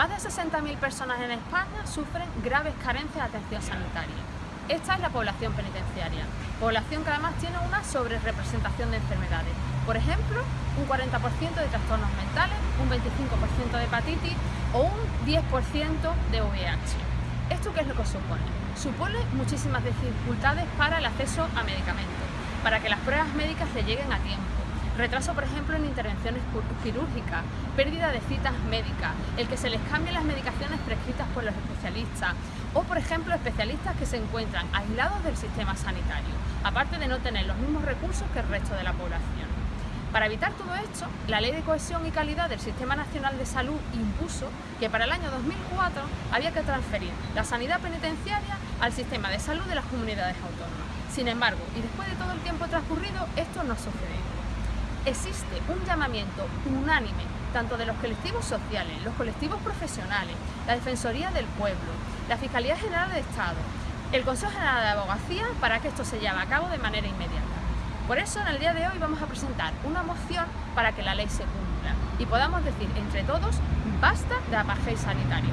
Más de 60.000 personas en España sufren graves carencias de atención sanitaria. Esta es la población penitenciaria, población que además tiene una sobrerepresentación de enfermedades. Por ejemplo, un 40% de trastornos mentales, un 25% de hepatitis o un 10% de VIH. ¿Esto qué es lo que supone? Supone muchísimas dificultades para el acceso a medicamentos, para que las pruebas médicas le lleguen a tiempo, Retraso, por ejemplo, en intervenciones quirúrgicas, pérdida de citas médicas, el que se les cambien las medicaciones prescritas por los especialistas o, por ejemplo, especialistas que se encuentran aislados del sistema sanitario, aparte de no tener los mismos recursos que el resto de la población. Para evitar todo esto, la Ley de Cohesión y Calidad del Sistema Nacional de Salud impuso que para el año 2004 había que transferir la sanidad penitenciaria al sistema de salud de las comunidades autónomas. Sin embargo, y después de todo el tiempo transcurrido, esto no sucedió existe un llamamiento unánime tanto de los colectivos sociales, los colectivos profesionales, la Defensoría del Pueblo, la Fiscalía General de Estado, el Consejo General de Abogacía para que esto se lleve a cabo de manera inmediata. Por eso en el día de hoy vamos a presentar una moción para que la ley se cumpla y podamos decir entre todos basta de apartheid sanitario.